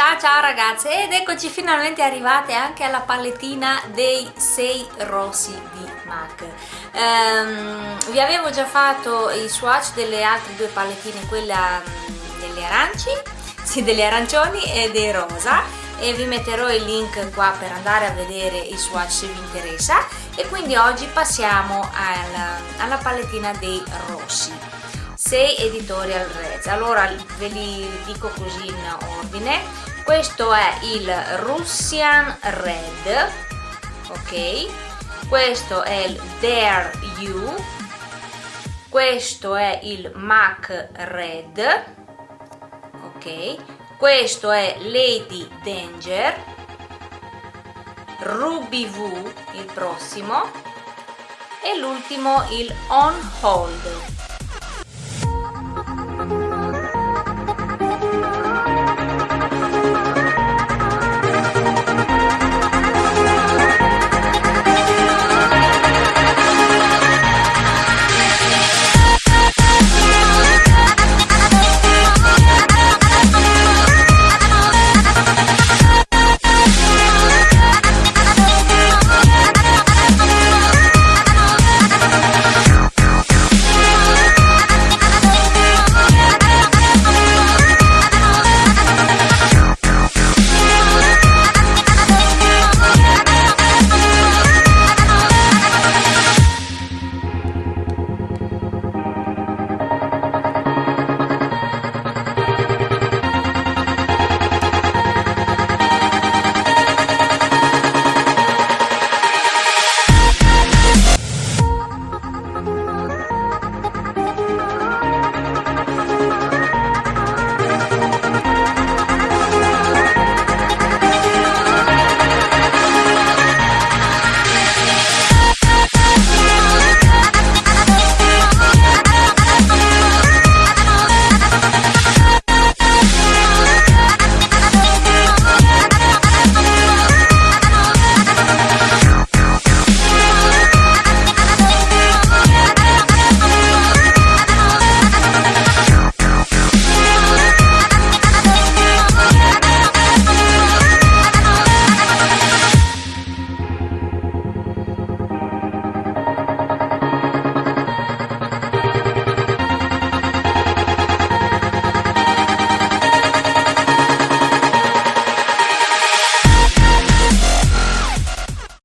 Ciao ciao ragazze ed eccoci finalmente arrivate anche alla palettina dei 6 rossi di MAC. Um, vi avevo già fatto i swatch delle altre due palettine quella mm, delle aranci sì, delle arancioni e dei rosa. E vi metterò il link qua per andare a vedere i swatch se vi interessa. E quindi oggi passiamo alla, alla palettina dei rossi 6 editorial reds allora ve li dico così in ordine. Questo è il Russian Red ok? Questo è il Dare You. Questo è il MAC Red ok? Questo è Lady Danger. Ruby V il prossimo. E l'ultimo il On Hold